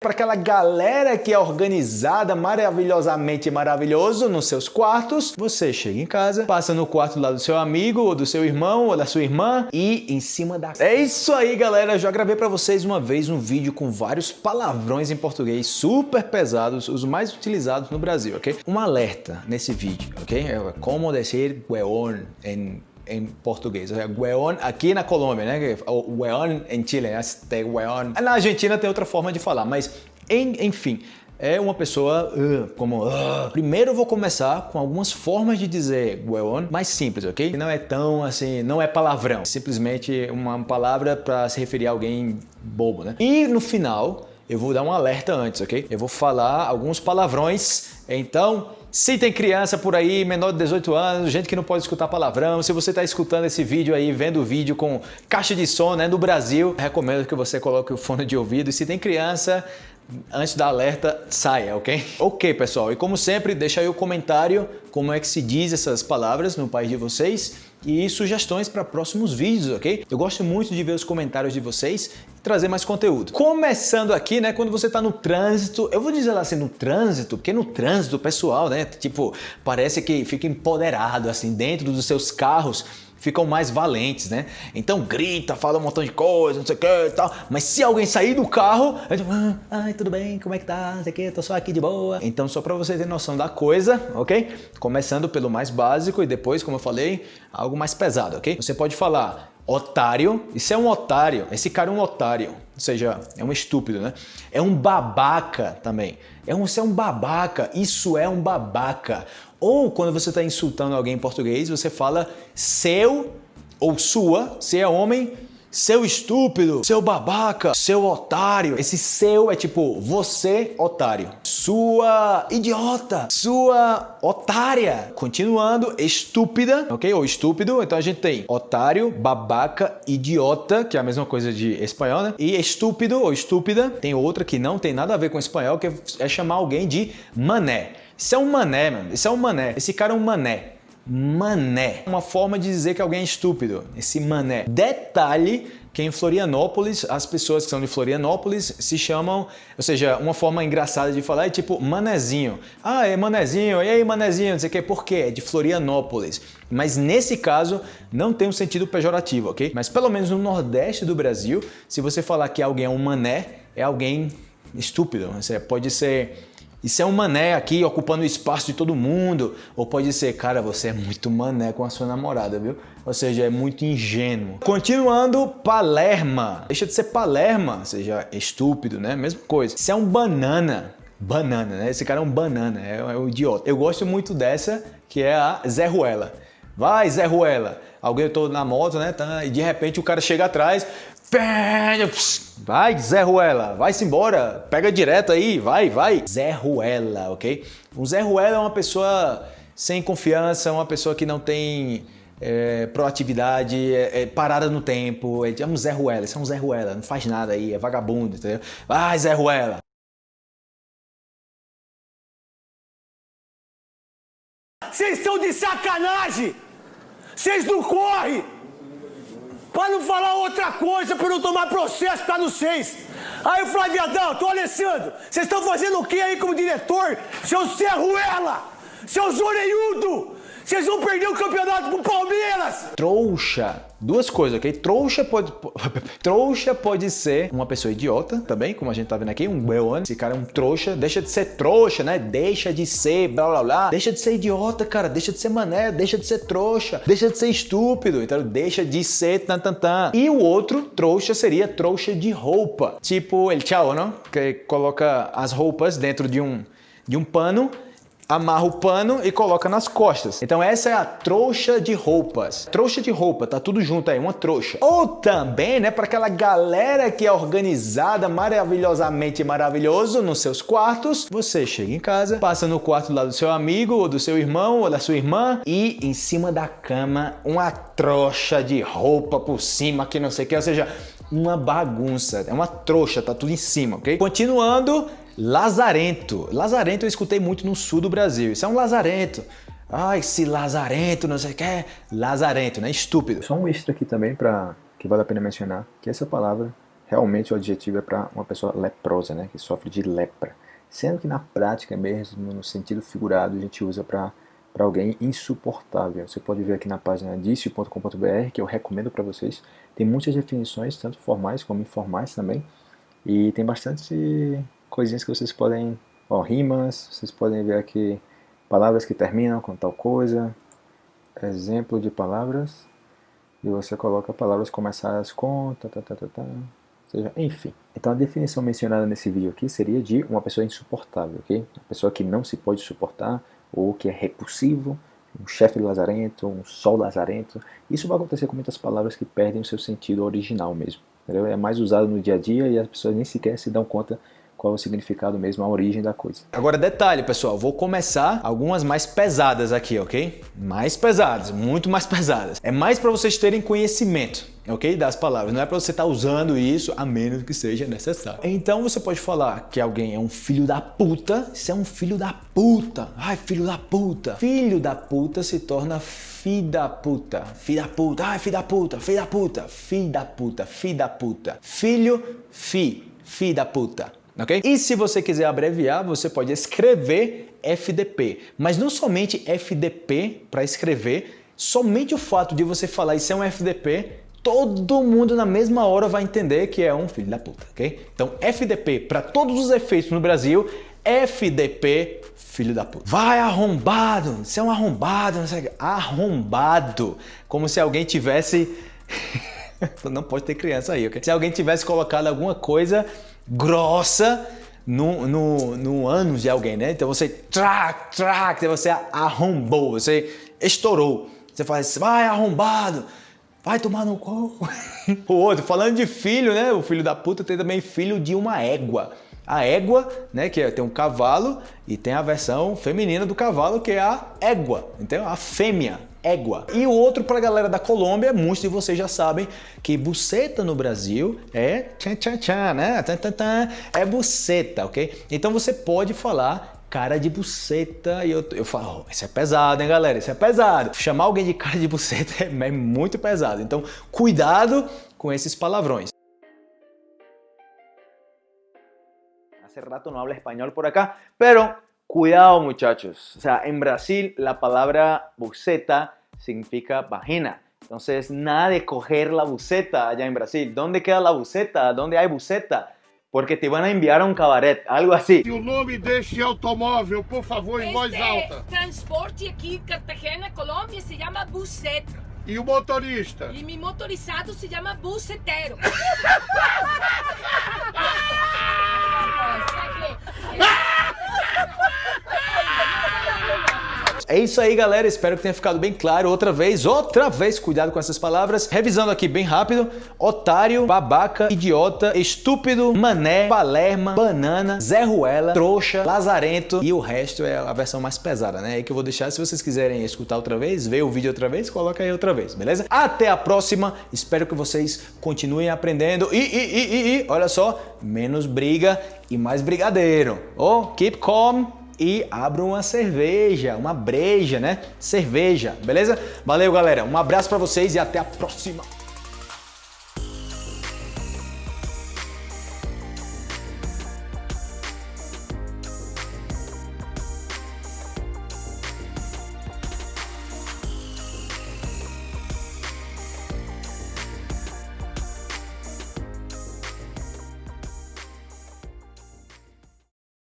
para aquela galera que é organizada maravilhosamente maravilhoso nos seus quartos, você chega em casa, passa no quarto lá do seu amigo, ou do seu irmão, ou da sua irmã, e em cima da... É isso aí, galera! Já gravei para vocês uma vez um vídeo com vários palavrões em português super pesados, os mais utilizados no Brasil, ok? Um alerta nesse vídeo, ok? É como dizer weón em em português. É Gueon aqui na Colômbia, né? O em Chile, né? Tem Gueon. Na Argentina tem outra forma de falar, mas enfim, é uma pessoa uh, como... Uh. Primeiro eu vou começar com algumas formas de dizer Gueon mais simples, ok? Não é tão assim, não é palavrão. Simplesmente uma palavra para se referir a alguém bobo, né? E no final eu vou dar um alerta antes, ok? Eu vou falar alguns palavrões, então se tem criança por aí, menor de 18 anos, gente que não pode escutar palavrão, se você está escutando esse vídeo aí, vendo o vídeo com caixa de som né, no Brasil, recomendo que você coloque o fone de ouvido. E se tem criança, antes da alerta, saia, ok? Ok, pessoal. E como sempre, deixa aí o comentário como é que se diz essas palavras no país de vocês e sugestões para próximos vídeos, ok? Eu gosto muito de ver os comentários de vocês e trazer mais conteúdo. Começando aqui, né, quando você está no trânsito, eu vou dizer lá assim, no trânsito, porque no trânsito, pessoal, né, tipo, parece que fica empoderado, assim, dentro dos seus carros, ficam mais valentes, né? Então grita, fala um montão de coisa, não sei o que e tal. Mas se alguém sair do carro, é tipo, ah, ai, tudo bem, como é que tá? Não sei o que, tô só aqui de boa. Então só para você ter noção da coisa, ok? Começando pelo mais básico e depois, como eu falei, algo mais pesado, ok? Você pode falar otário, isso é um otário, esse cara é um otário, ou seja, é um estúpido, né? É um babaca também, é um, isso é um babaca, isso é um babaca. Ou quando você está insultando alguém em português, você fala seu ou sua, se é homem, seu estúpido, seu babaca, seu otário. Esse seu é tipo você, otário. Sua idiota, sua otária. Continuando, estúpida, ok? Ou estúpido. Então a gente tem otário, babaca, idiota, que é a mesma coisa de espanhol, né? E estúpido ou estúpida. Tem outra que não tem nada a ver com espanhol, que é chamar alguém de mané. Isso é um mané, mano. Isso é um mané. Esse cara é um mané. Mané. Uma forma de dizer que alguém é estúpido. Esse mané. Detalhe que em Florianópolis, as pessoas que são de Florianópolis se chamam, ou seja, uma forma engraçada de falar é tipo manezinho. Ah, é manezinho, e aí manezinho, não sei o que, por quê? É de Florianópolis. Mas nesse caso, não tem um sentido pejorativo, ok? Mas pelo menos no Nordeste do Brasil, se você falar que alguém é um mané, é alguém estúpido. Você pode ser isso é um mané aqui ocupando o espaço de todo mundo. Ou pode ser, cara, você é muito mané com a sua namorada, viu? Ou seja, é muito ingênuo. Continuando, Palerma. Deixa de ser Palerma, ou seja, estúpido, né? Mesma coisa. Isso é um banana. Banana, né? Esse cara é um banana, é, é um idiota. Eu gosto muito dessa, que é a Zé Ruela. Vai, Zé Ruela. Alguém tô na moto, né? Tá, e de repente o cara chega atrás, Vai, Zé Ruela, vai-se embora, pega direto aí, vai, vai. Zé Ruela, ok? Um Zé Ruela é uma pessoa sem confiança, uma pessoa que não tem é, proatividade, é, é, parada no tempo. É, é um Zé Ruela, isso é um Zé Ruela, não faz nada aí, é vagabundo, entendeu? Vai, Zé Ruela. Vocês estão de sacanagem! Vocês não correm! Para não falar outra coisa, para não tomar processo, tá no seis. Aí o Flaviadão, tô Alessandro, vocês estão fazendo o que aí como diretor? Seu Serruela! Seu Zoreiudo! Vocês vão perder o campeonato pro Palmeiras! Trouxa Duas coisas, ok? Trouxa pode, trouxa pode ser uma pessoa idiota também, como a gente tá vendo aqui, um weon. Esse cara é um trouxa, deixa de ser trouxa, né? Deixa de ser blá blá blá. Deixa de ser idiota, cara. Deixa de ser mané, deixa de ser trouxa, deixa de ser estúpido. Então deixa de ser tan tan tan. E o outro trouxa seria trouxa de roupa. Tipo el tchau, não? Que coloca as roupas dentro de um, de um pano amarra o pano e coloca nas costas. Então essa é a trouxa de roupas. Trouxa de roupa, tá tudo junto aí, uma trouxa. Ou também, né, para aquela galera que é organizada maravilhosamente maravilhoso nos seus quartos, você chega em casa, passa no quarto lá do seu amigo, ou do seu irmão, ou da sua irmã, e em cima da cama uma trouxa de roupa por cima, que não sei o que, ou seja, uma bagunça, é uma trouxa, tá tudo em cima, ok? Continuando, Lazarento. Lazarento eu escutei muito no sul do Brasil. Isso é um lazarento. Ah, esse lazarento, não sei o que. Lazarento, né? Estúpido. Só um extra aqui também para que vale a pena mencionar, que essa palavra realmente o adjetivo é para uma pessoa leprosa, né, que sofre de lepra. Sendo que na prática mesmo, no sentido figurado, a gente usa para para alguém insuportável. Você pode ver aqui na página dicio.com.br, que eu recomendo para vocês. Tem muitas definições, tanto formais como informais também. E tem bastante coisinhas que vocês podem, ó, rimas, vocês podem ver aqui palavras que terminam com tal coisa, exemplo de palavras, e você coloca palavras começadas com, tá, tá, tá, tá, tá, seja, enfim. Então a definição mencionada nesse vídeo aqui seria de uma pessoa insuportável, ok? Uma pessoa que não se pode suportar, ou que é repulsivo, um chefe lazarento, um sol lazarento. Isso vai acontecer com muitas palavras que perdem o seu sentido original mesmo. Entendeu? É mais usado no dia a dia e as pessoas nem sequer se dão conta qual é o significado mesmo, a origem da coisa. Agora detalhe, pessoal, vou começar algumas mais pesadas aqui, ok? Mais pesadas, muito mais pesadas. É mais para vocês terem conhecimento, ok? Das palavras, não é para você estar tá usando isso a menos que seja necessário. Então você pode falar que alguém é um filho da puta, isso é um filho da puta. Ai, filho da puta. Filho da puta se torna filho da puta, filho da puta, ai, filho da puta, filho da puta, filho da puta, filho da puta. Filho, fi, filho da puta ok? E se você quiser abreviar, você pode escrever FDP, mas não somente FDP para escrever, somente o fato de você falar isso é um FDP, todo mundo na mesma hora vai entender que é um filho da puta, ok? Então FDP para todos os efeitos no Brasil, FDP filho da puta. Vai arrombado, você é um arrombado, não sei, arrombado, como se alguém tivesse não pode ter criança aí, ok? Se alguém tivesse colocado alguma coisa grossa no, no, no ânus de alguém, né? Então você trac, trac, você arrombou, você estourou. Você faz, vai arrombado, vai tomar no cu. o outro, falando de filho, né? O filho da puta tem também filho de uma égua. A égua, né, que é, tem um cavalo e tem a versão feminina do cavalo que é a égua, então a fêmea, égua. E o outro para a galera da Colômbia, muitos de vocês já sabem que buceta no Brasil é tchan tchan tchan, né? Tchan, tchan, tchan, é buceta, ok? Então você pode falar cara de buceta e eu, eu falo, oh, isso é pesado, hein, galera? Isso é pesado. Chamar alguém de cara de buceta é, é muito pesado. Então, cuidado com esses palavrões. Hace rato no habla español por acá, pero cuidado muchachos. O sea, en Brasil la palabra buceta significa vagina. Entonces, nada de coger la buceta allá en Brasil. ¿Dónde queda la buceta? ¿Dónde hay buceta? Porque te van a enviar a un cabaret, algo así. E o nome deste automóvel, por favor, em voz alta. transporte aqui, Cartagena, Colômbia, se chama buceta. E o motorista? E mi motorizado se chama bucetero. É isso aí, galera. Espero que tenha ficado bem claro. Outra vez, outra vez, cuidado com essas palavras. Revisando aqui bem rápido. Otário, babaca, idiota, estúpido, mané, palerma, banana, Zé Ruela, trouxa, lazarento e o resto é a versão mais pesada, né? Aí que eu vou deixar, se vocês quiserem escutar outra vez, ver o vídeo outra vez, coloca aí outra vez, beleza? Até a próxima. Espero que vocês continuem aprendendo. E, e, e, e, e olha só, menos briga e mais brigadeiro. Oh, keep calm e abra uma cerveja, uma breja, né? Cerveja, beleza? Valeu, galera. Um abraço para vocês e até a próxima.